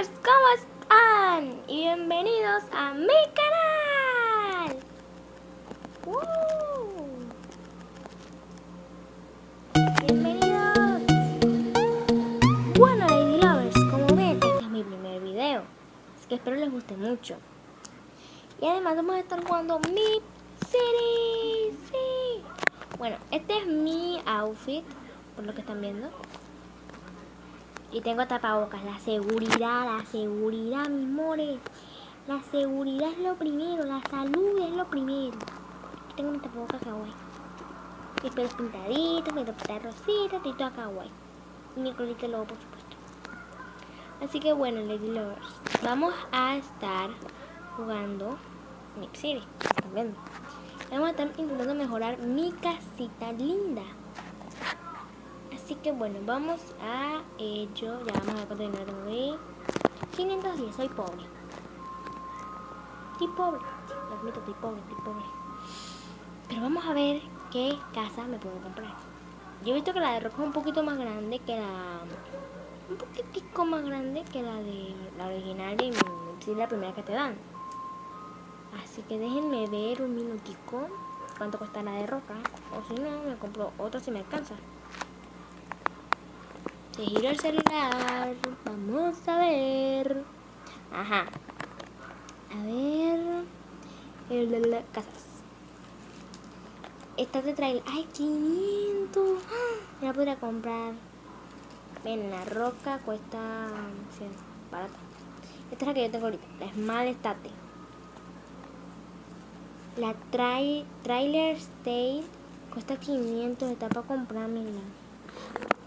Lovers, ¿cómo están? Y bienvenidos a mi canal. ¡Woo! Bienvenidos. Bueno, Lady Lovers, como ven, este es mi primer video. Así que espero les guste mucho. Y además vamos a estar jugando mi City. Sí. Bueno, este es mi outfit, por lo que están viendo. Y tengo tapabocas, la seguridad, la seguridad, mis mores. La seguridad es lo primero, la salud es lo primero. Tengo mi tapabocas kawaii. Mis pelos pintaditos, mi ropita rosita, y todo kawaii. Y mi colita lobo, por supuesto. Así que bueno, Lady Lovers, vamos a estar jugando Nip City. Vamos a estar intentando mejorar mi casita linda. Así que bueno, vamos a ello. Ya vamos a ver cuánto dinero tengo ahí. 510, soy pobre. Estoy pobre. Lo admito, estoy pobre, estoy pobre. Pero vamos a ver qué casa me puedo comprar. Yo he visto que la de Roca es un poquito más grande que la... Un poquitico más grande que la de la original y sí, la primera que te dan. Así que déjenme ver un minutico cuánto cuesta la de Roca. O si no, me compro otra si me alcanza. Se gira el celular. Vamos a ver. Ajá. A ver. El de las casas. Esta te trae. ¡Ay, 500! Me la podría comprar. Ven, la roca cuesta 100. Barata. Esta es la que yo tengo ahorita. La Small Estate. La tra Trailer State cuesta 500. Está para comprármela.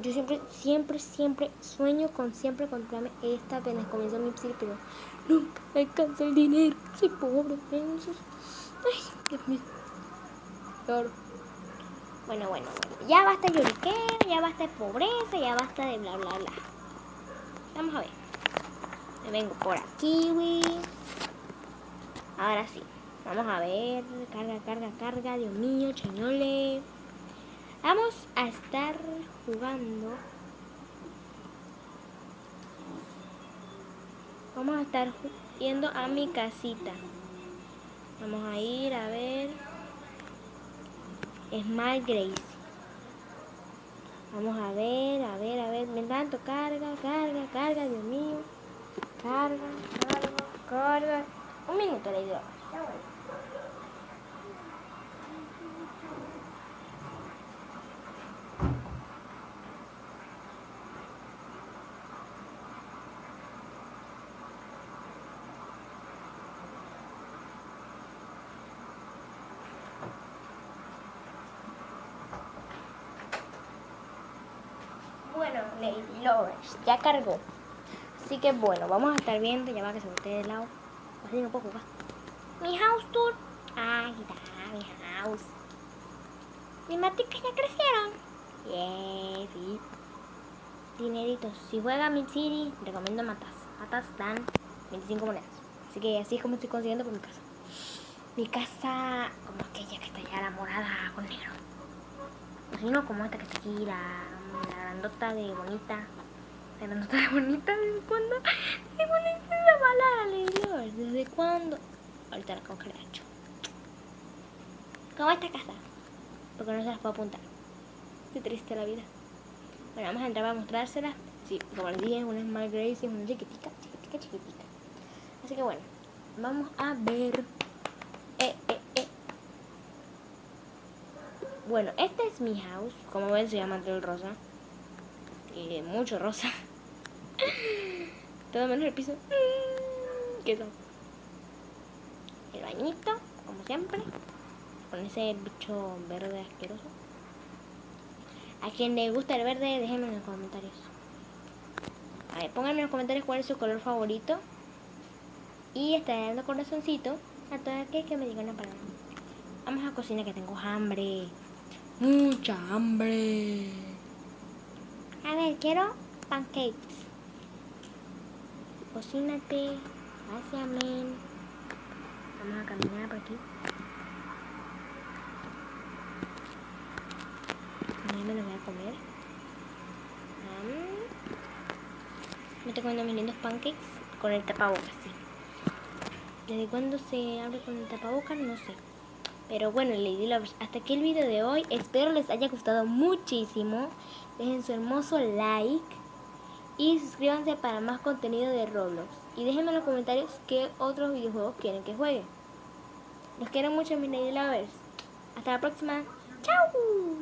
Yo siempre, siempre, siempre sueño con siempre comprarme esta apenas comienzo mi psil, pero nunca me alcanza el dinero. Soy pobre, pensos. Ay, Dios mío. Lloro. Bueno, bueno, bueno. Ya basta de lloriqueo, ya basta de pobreza, ya basta de bla, bla, bla. Vamos a ver. Me vengo por aquí, güey. Ahora sí. Vamos a ver. Carga, carga, carga. Dios mío, chañole. Vamos a estar jugando. Vamos a estar yendo a mi casita. Vamos a ir a ver. Small Grace. Vamos a ver, a ver, a ver. Me tanto carga, carga, carga, Dios mío. Carga, carga, carga. Un minuto, le digo. Bueno, Lady Lovers, ya cargó. Así que bueno, vamos a estar viendo, ya va que se voltee de lado. Así no puedo. Mi house tour. Ahí está, mi house. Mis maticas ya crecieron. Yeah, sí. Dineritos. Si juega Mid City, recomiendo matas. Matas dan 25 monedas. Así que así es como estoy consiguiendo por mi casa. Mi casa, como aquella que está ya la morada con negro. Si no, como esta que está aquí, la grandota de bonita. La grandota de bonita, ¿desde cuándo? ¿Desde cuándo palabra, Lady ¿Desde cuándo? Ahorita la congelé hecho. ¿Cómo esta casa? Porque no se las puedo apuntar. Qué triste la vida. Bueno, vamos a entrar para mostrárselas. Sí, como les dije, es una Smart Grace y es una chiquitica, chiquitica, chiquitica. Así que bueno, vamos a ver. Eh, eh, eh. Bueno, este es mi house. Como ven, se llama el rosa. Y mucho rosa. Todo menos el piso. ¿Qué son? El bañito, como siempre. Con ese bicho verde asqueroso. A quien le gusta el verde, déjenme en los comentarios. A ver, pónganme en los comentarios cuál es su color favorito. Y estaré dando corazoncito a todas aquellas que me digan una palabra. Vamos a cocinar que tengo hambre. Mucha hambre. A ver, quiero pancakes. Cocínate. Gracias, men. Vamos a caminar por aquí. Ya me los voy a comer. Um, me estoy comiendo mis lindos pancakes. con el tapabocas, sí. ¿Desde cuándo se abre con el tapabocas? No sé. Pero bueno, Lady Lovers, hasta aquí el video de hoy. Espero les haya gustado muchísimo. Dejen su hermoso like. Y suscríbanse para más contenido de Roblox. Y déjenme en los comentarios qué otros videojuegos quieren que juegue. Los quiero mucho, mis Lady Lovers. Hasta la próxima. ¡Chao!